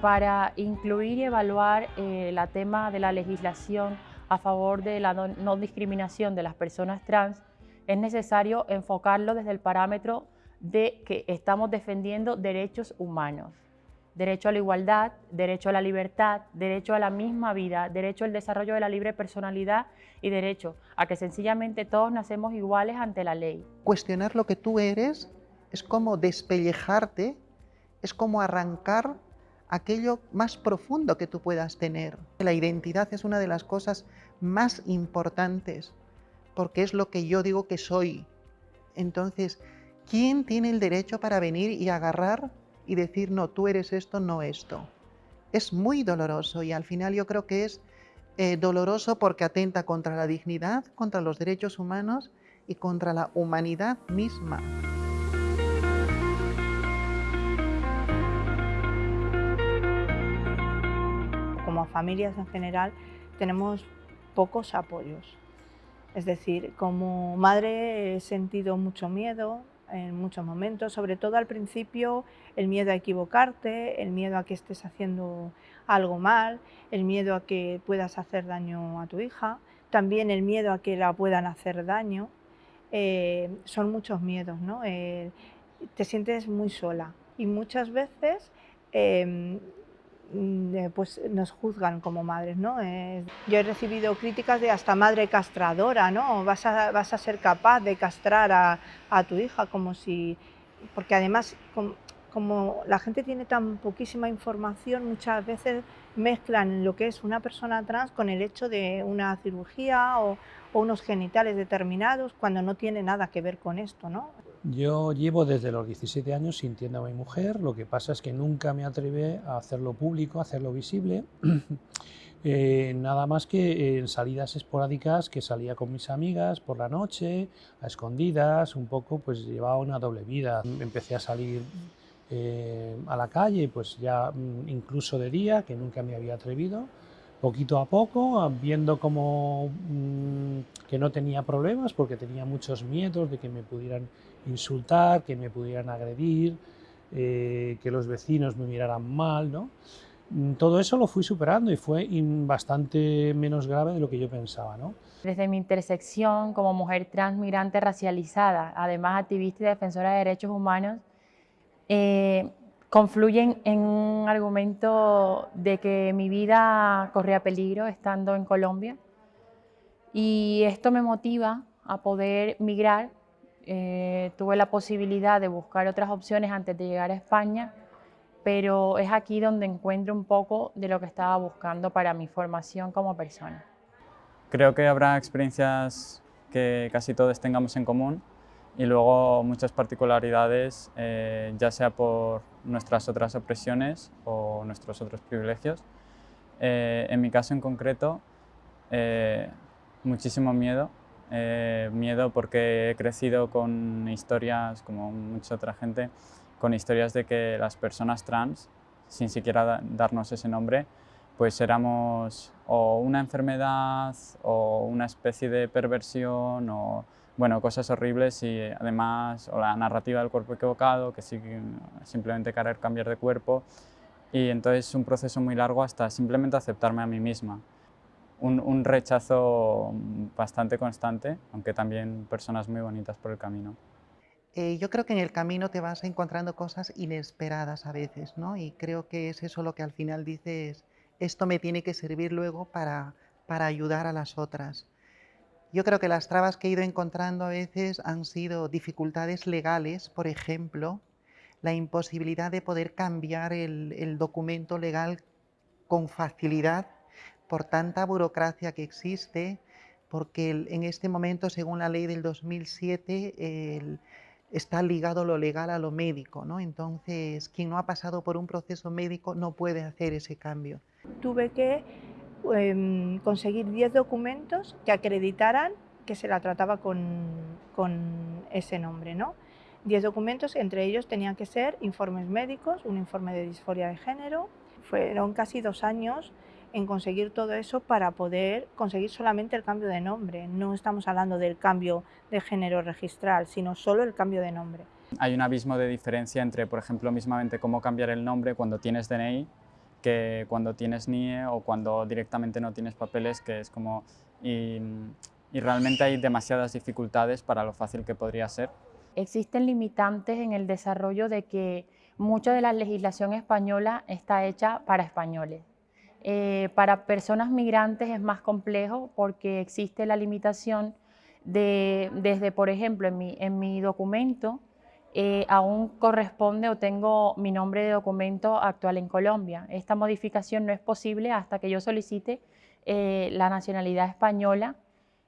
para incluir y evaluar el eh, tema de la legislación a favor de la no, discriminación de las personas trans, es necesario enfocarlo desde el parámetro de que estamos defendiendo derechos humanos. Derecho a la igualdad, derecho a la libertad, derecho a la misma vida, derecho al desarrollo de la libre personalidad y derecho a que sencillamente todos nacemos iguales ante la ley. Cuestionar lo que tú eres es como despellejarte, es como arrancar aquello más profundo que tú puedas tener. La identidad es una de las cosas más importantes, porque es lo que yo digo que soy. Entonces, ¿quién tiene el derecho para venir y agarrar y decir, no, tú eres esto, no esto? Es muy doloroso y al final yo creo que es eh, doloroso porque atenta contra la dignidad, contra los derechos humanos y contra la humanidad misma. Familias en general tenemos pocos apoyos. Es decir, como madre he sentido mucho miedo en muchos momentos, sobre todo al principio el miedo a equivocarte, el miedo a que estés haciendo algo mal, el miedo a que puedas hacer daño a tu hija, también el miedo a que la puedan hacer daño. Eh, son muchos miedos, ¿no? Eh, te sientes muy sola y muchas veces em, pues nos juzgan como madres, ¿no? yo he recibido críticas de hasta madre castradora, ¿no? Vas a, vas a ser capaz de castrar a, a tu hija como si... Porque además, como, como, la gente tiene tan poquísima información, muchas veces mezclan lo que es una persona trans con el hecho de una cirugía o, o unos genitales determinados cuando no tiene nada que ver con esto, ¿no? Yo llevo desde los 17 años sintiendo a mi mujer, lo que pasa es que nunca me atreví a hacerlo público, a hacerlo visible, eh, nada más que en salidas esporádicas que salía con mis amigas por la noche, a escondidas, un poco pues llevaba una doble vida. Empecé a salir eh, a la calle, pues ya mm, incluso de día, que nunca me había atrevido, poquito a poco, viendo como mm, que no tenía problemas porque tenía muchos miedos de que me pudieran insultar, que me pudieran agredir, eh, que los vecinos me miraran mal, ¿no? Mm, todo eso lo fui superando y fue bastante menos grave de lo que yo pensaba. ¿no? Desde mi intersección como mujer transmigrante racializada, además activista y defensora de derechos humanos, eh, confluyen en un argumento de que mi vida corría peligro estando en Colombia y esto me motiva a poder migrar eh, tuve la posibilidad de buscar otras opciones antes de llegar a España, pero es aquí donde encuentro un poco de lo que estaba buscando para mi formación como persona. Creo que habrá experiencias que casi todos tengamos en común y luego muchas particularidades, eh, ya sea por nuestras otras opresiones o nuestros otros privilegios. Eh, en mi caso en concreto, muchísimo miedo, eh, miedo porque he crecido con historias, como mucha otra gente, con historias de que las personas trans, sin siquiera darnos ese nombre, pues éramos o una enfermedad o una especie de perversión o bueno, cosas horribles y además o la narrativa del cuerpo equivocado, que sí, simplemente querer cambiar de cuerpo. Y entonces es un proceso muy largo hasta simplemente aceptarme a mí misma un, rechazo bastante constante, aunque también personas muy bonitas por el camino. Eh, yo creo que en el camino te vas encontrando cosas inesperadas a veces, ¿no? Y creo que es eso lo que al final dices, esto me tiene que servir luego para, para ayudar a las otras. Yo creo que las trabas que he ido encontrando a veces han sido dificultades legales, por ejemplo, la imposibilidad de poder cambiar el, el documento legal con facilidad por tanta burocracia que existe, porque en este momento, según la ley del 2007, está ligado lo legal a lo médico, ¿no? Entonces, quien no ha pasado por un proceso médico no puede hacer ese cambio. Tuve que em, conseguir 10 documentos que acreditaran que se la trataba con, con ese nombre, ¿no? 10 documentos, entre ellos tenían que ser informes médicos, un informe de disforia de género. Fueron casi dos años en conseguir todo eso para poder conseguir solamente el cambio de nombre. No estamos hablando del cambio de género registral, sino solo el cambio de nombre. Hay un abismo de diferencia entre, por ejemplo, mismamente cómo cambiar el nombre cuando tienes DNI que cuando tienes NIE o cuando directamente no tienes papeles, que es como... Y, y realmente hay demasiadas dificultades para lo fácil que podría ser. Existen limitantes en el desarrollo de que mucha de la legislación española está hecha para españoles. Eh, para personas migrantes es más complejo porque existe la limitación de, desde, por ejemplo, en mi, en mi documento, eh, aún corresponde o tengo mi nombre de documento actual en Colombia. Esta modificación no es posible hasta que yo solicite eh, la nacionalidad española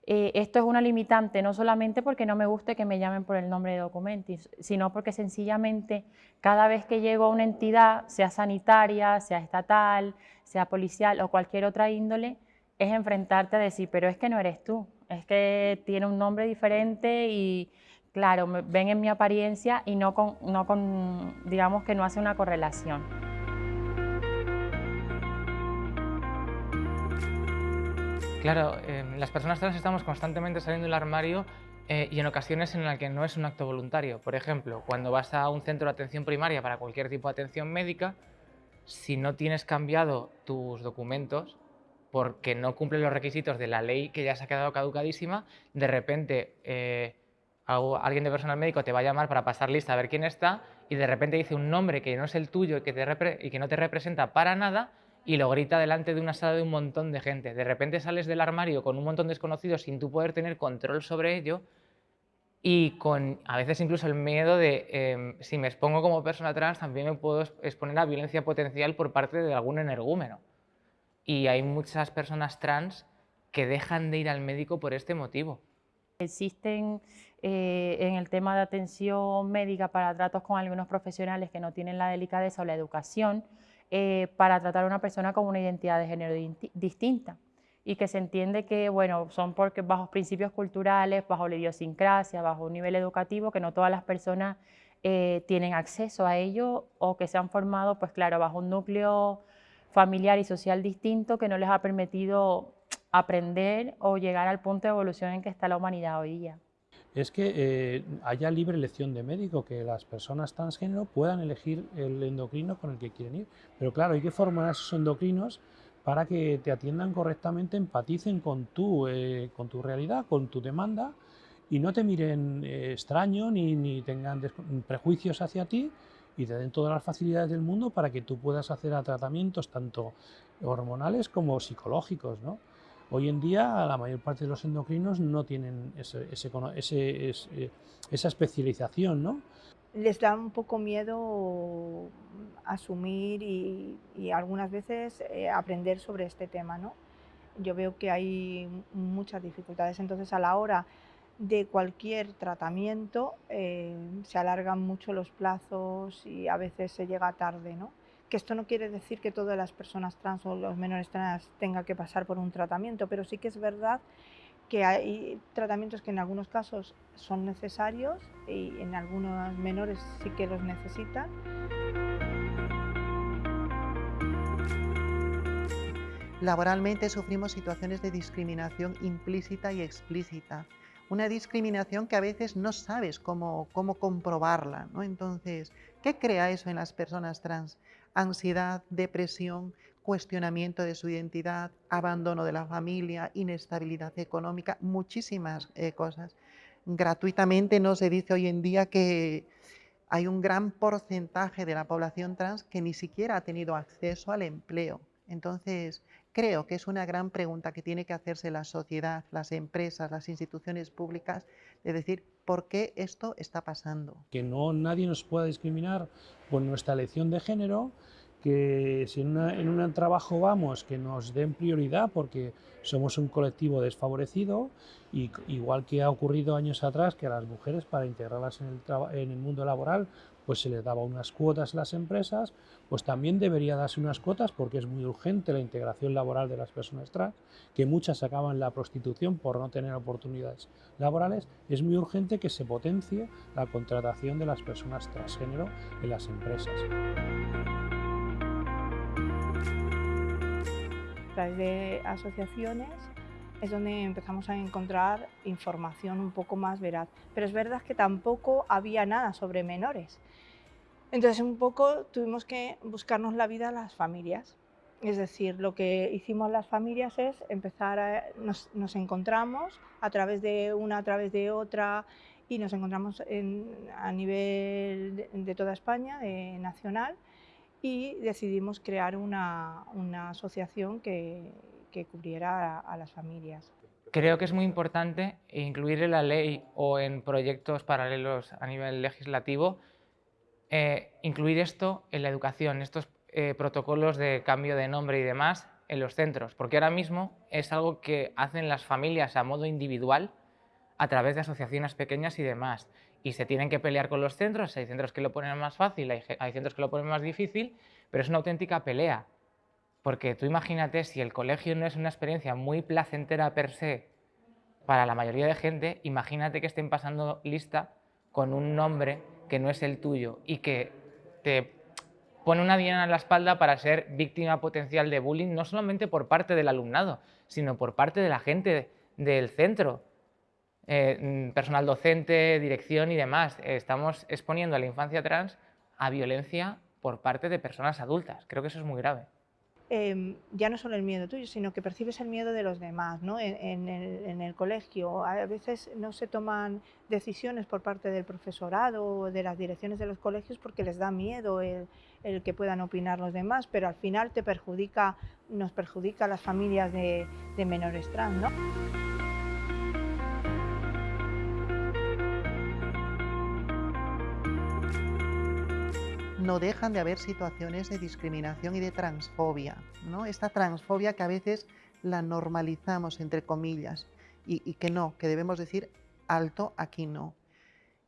eh, esto es una limitante no solamente porque no me guste que me llamen por el nombre de documento, sino porque sencillamente cada vez que llego a una entidad, sea sanitaria, sea estatal, sea policial o cualquier otra índole, es enfrentarte a decir, pero es que no eres tú, es que tiene un nombre diferente y claro, ven en mi apariencia y no con, no con digamos que no hace una correlación. Claro, em, las personas trans estamos constantemente saliendo del armario eh, y en ocasiones en las que no es un acto voluntario. Por ejemplo, cuando vas a un centro de atención primaria para cualquier tipo de atención médica, si no tienes cambiado tus documentos porque no cumplen los requisitos de la ley que ya se ha quedado caducadísima, de repente eh, alguien de personal médico te va a llamar para pasar lista a ver quién está y de repente dice un nombre que no es el tuyo y que, y que no te representa para nada y lo grita delante de una sala de un montón de gente. De repente sales del armario con un montón de desconocidos sin tú poder tener control sobre ello y con a veces incluso el miedo de em, si me expongo como persona trans también me puedo exponer a violencia potencial por parte de algún energúmeno. Y hay muchas personas trans que dejan de ir al médico por este motivo. Existen eh, en el tema de atención médica para tratos con algunos profesionales que no tienen la delicadeza o la educación eh, para tratar a una persona con una identidad de género distinta. Y que se entiende que, bueno, son porque bajo principios culturales, bajo la idiosincrasia, bajo un nivel educativo, que no todas las personas eh, tienen acceso a ello o que se han formado, pues claro, bajo un núcleo familiar y social distinto que no les ha permitido aprender o llegar al punto de evolución en que está la humanidad hoy día es que eh, haya libre elección de médico, que las personas transgénero puedan elegir el endocrino con el que quieren ir. Pero claro, hay que formar a esos endocrinos para que te atiendan correctamente, empaticen con tu, eh, con tu realidad, con tu demanda y no te miren eh, extraño ni, ni tengan prejuicios hacia ti y te den todas las facilidades del mundo para que tú puedas hacer a tratamientos tanto hormonales como psicológicos. ¿no? Hoy en día la mayor parte de los endocrinos no tienen ese, eh, esa especialización, ¿no? Les da un poco miedo asumir y, algunas veces eh, aprender sobre este tema, ¿no? Yo veo que hay muchas dificultades, entonces a la hora de cualquier tratamiento eh, se alargan mucho los plazos y a veces se llega tarde, ¿no? Que esto no quiere decir que todas las personas trans o los menores trans tengan que pasar por un tratamiento, pero sí que es verdad que hay tratamientos que en algunos casos son necesarios y en algunos menores sí que los necesitan. Laboralmente sufrimos situaciones de discriminación implícita y explícita. Una discriminación que a veces no sabes cómo, cómo comprobarla. ¿no? Entonces, ¿qué crea eso en las personas trans? Ansiedad, depresión, cuestionamiento de su identidad, abandono de la familia, inestabilidad económica, muchísimas eh, cosas. Gratuitamente no se dice hoy en día que hay un gran porcentaje de la población trans que ni siquiera ha tenido acceso al empleo. Entonces, creo que es una gran pregunta que tiene que hacerse la sociedad, las empresas, las instituciones públicas, de decir, ¿por qué esto está pasando? Que no nadie nos pueda discriminar por nuestra elección de género, que si en, un trabajo vamos, que nos den prioridad porque somos un colectivo desfavorecido, y, igual que ha ocurrido años atrás que a las mujeres para integrarlas en el, en el mundo laboral pues se les daba unas cuotas a las empresas, pues también debería darse unas cuotas porque es muy urgente la integración laboral de las personas trans, que muchas acaban la prostitución por no tener oportunidades laborales, es muy urgente que se potencie la contratación de las personas transgénero en las empresas. a través de asociaciones es donde empezamos a encontrar información un poco más veraz. Pero es verdad que tampoco había nada sobre menores. Entonces un poco tuvimos que buscarnos la vida a las familias Es decir, lo que hicimos las familias es empezar a, nos, encontramos a través de una, a través de otra, y nos encontramos a nivel de, toda España, de nacional, y decidimos crear una, asociación que, cubriera a, las familias. Creo que es muy importante incluir en la ley o en proyectos paralelos a nivel legislativo, eh, incluir esto en la educación, estos eh, protocolos de cambio de nombre y demás en los centros, porque ahora mismo es algo que hacen las familias a modo individual a través de asociaciones pequeñas y demás. Y se tienen que pelear con los centros, hay centros que lo ponen más fácil, hay, hay centros que lo ponen más difícil, pero es una auténtica pelea. Porque tú imagínate, si el colegio no es una experiencia muy placentera per se para la mayoría de gente, imagínate que estén pasando lista con un nombre que no es el tuyo y que te pone una diana en la espalda para ser víctima potencial de bullying, no solamente por parte del alumnado, sino por parte de la gente del centro, eh, mm, personal docente, dirección y demás. Estamos exponiendo a la infancia trans a violencia por parte de personas adultas. Creo que eso es muy grave. Em, ya no solo el miedo tuyo, sino que percibes el miedo de los demás. ¿no? En, el, colegio a veces no se toman decisiones por parte del profesorado o de las direcciones de los colegios porque les da miedo el, que puedan opinar los demás, pero al final te perjudica, nos perjudica a las familias de, menores trans. ¿no? No dejan de haber situaciones de discriminación y de transfobia. ¿no? Esta transfobia que a veces la normalizamos, entre comillas, y, que no, que debemos decir alto, aquí no.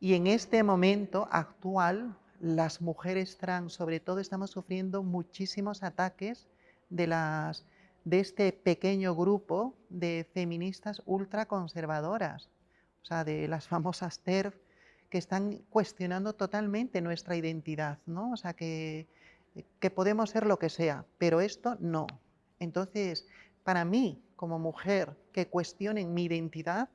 Y en este momento actual, las mujeres trans, sobre todo, estamos sufriendo muchísimos ataques de, las, de este pequeño grupo de feministas ultraconservadoras, o sea, de las famosas TERF, que están cuestionando totalmente nuestra identidad, ¿no? O sea, que, que podemos ser lo que sea, pero esto no. Entonces, para mí, como mujer, que cuestionen mi identidad,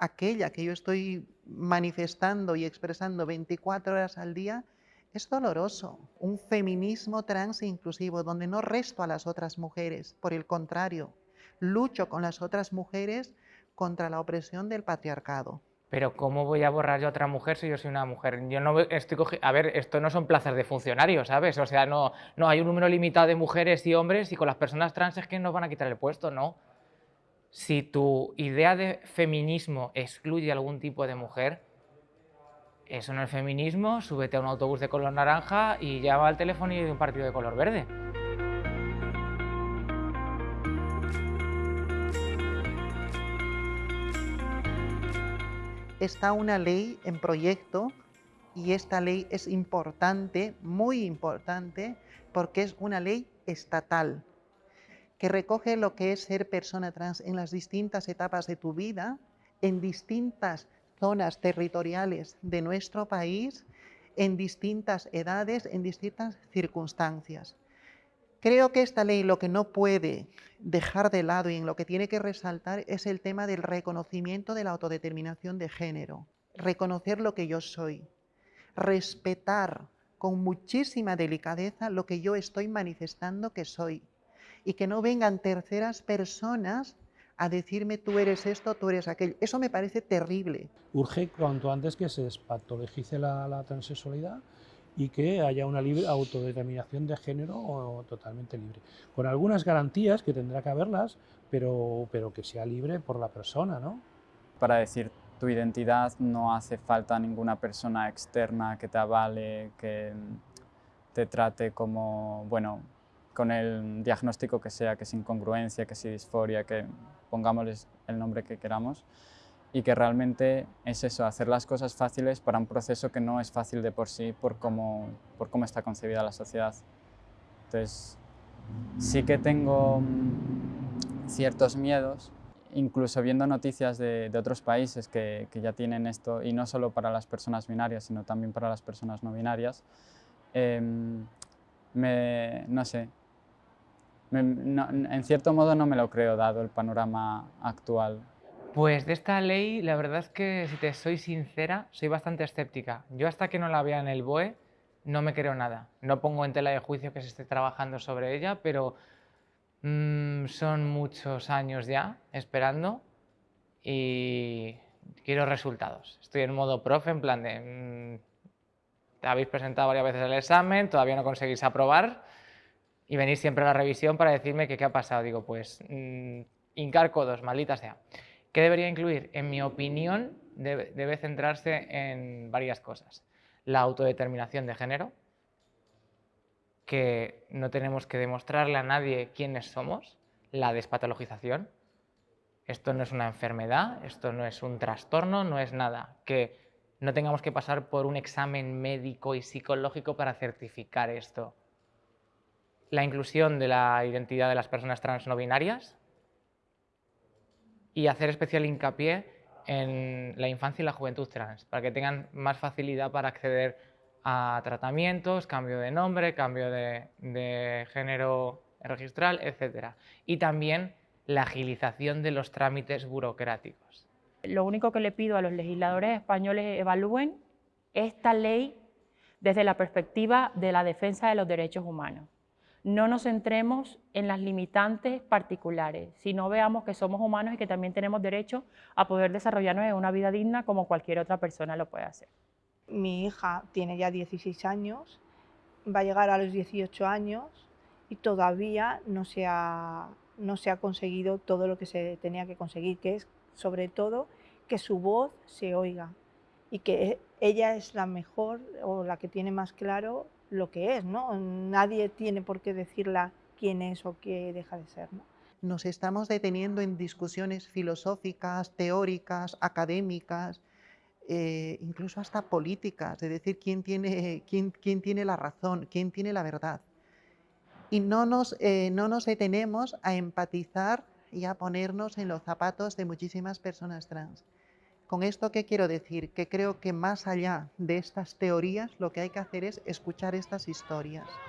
aquella que yo estoy manifestando y expresando 24 horas al día, es doloroso. Un feminismo trans e inclusivo, donde no resto a las otras mujeres, por el contrario, lucho con las otras mujeres contra la opresión del patriarcado. Pero ¿cómo voy a borrar yo a otra mujer si yo soy una mujer? Yo no estoy A ver, esto no son plazas de funcionarios, ¿sabes? O sea, no, no hay un número limitado de mujeres y hombres y con las personas trans es que nos van a quitar el puesto, no. Si tu idea de feminismo excluye algún tipo de mujer, eso no es feminismo, súbete a un autobús de color naranja y llama al teléfono y de un partido de color verde. Está una ley en proyecto y esta ley es importante, muy importante, porque es una ley estatal que recoge lo que es ser persona trans en las distintas etapas de tu vida, en distintas zonas territoriales de nuestro país, en distintas edades, en distintas circunstancias. Creo que esta ley lo que no puede dejar de lado y en lo que tiene que resaltar es el tema del reconocimiento de la autodeterminación de género, reconocer lo que yo soy, respetar con muchísima delicadeza lo que yo estoy manifestando que soy y que no vengan terceras personas a decirme tú eres esto, tú eres aquello. Eso me parece terrible. Urge cuanto antes que se despatologice la, la transexualidad y que haya una libre autodeterminación de género totalmente libre. Con algunas garantías que tendrá que haberlas, pero, pero que sea libre por la persona, ¿no? Para decir tu identidad no hace falta ninguna persona externa que te avale, que te trate como, bueno, con el diagnóstico que sea, que es incongruencia, que es disforia, que pongámosles el nombre que queramos y que realmente es eso, hacer las cosas fáciles para un proceso que no es fácil de por sí por cómo, por cómo está concebida la sociedad. Entonces, sí que tengo mm, ciertos miedos, incluso viendo noticias de, de otros países que, que, ya tienen esto, y no solo para las personas binarias, sino también para las personas no binarias, em, me, no sé, en cierto modo no me lo creo dado el panorama actual. Pues de esta ley, la verdad es que, si te soy sincera, soy bastante escéptica. Yo hasta que no la vea en el BOE, no me creo nada. No pongo en tela de juicio que se esté trabajando sobre ella, pero Mm, son muchos años ya esperando y quiero resultados. Estoy en modo profe, en plan de... Mm, te habéis presentado varias veces el examen, todavía no conseguís aprobar y venís siempre a la revisión para decirme qué ha pasado. Digo, pues, mmm, hincar codos, maldita sea. ¿Qué debería incluir? En mi opinión, debe, centrarse en varias cosas. La autodeterminación de género, que no tenemos que demostrarle a nadie quiénes somos, la despatologización. Esto no es una enfermedad, esto no es un trastorno, no es nada. Que no tengamos que pasar por un examen médico y psicológico para certificar esto. La inclusión de la identidad de las personas trans no binarias y hacer especial hincapié en la infancia y la juventud trans, para que tengan más facilidad para acceder a tratamientos, cambio de nombre, cambio de, género registral, etc. Y también la agilización de los trámites burocráticos. Lo único que le pido a los legisladores españoles evalúen esta ley desde la perspectiva de la defensa de los derechos humanos. No nos centremos en las limitantes particulares, sino veamos que somos humanos y que también tenemos derecho a poder desarrollarnos en una vida digna como cualquier otra persona lo puede hacer. Mi hija tiene ya 16 años, va a llegar a los 18 años y todavía no se ha, no se ha conseguido todo lo que se tenía que conseguir, que es sobre todo que su voz se oiga y que ella es la mejor o la que tiene más claro lo que es, ¿no? Nadie tiene por qué decirla quién es o qué deja de ser, ¿no? Nos estamos deteniendo en discusiones filosóficas, teóricas, académicas, eh, incluso hasta políticas, de decir quién tiene, quién tiene la razón, quién tiene la verdad. Y no nos, eh, no nos detenemos a empatizar y a ponernos en los zapatos de muchísimas personas trans. Con esto, ¿qué quiero decir? Que creo que más allá de estas teorías, lo que hay que hacer es escuchar estas historias.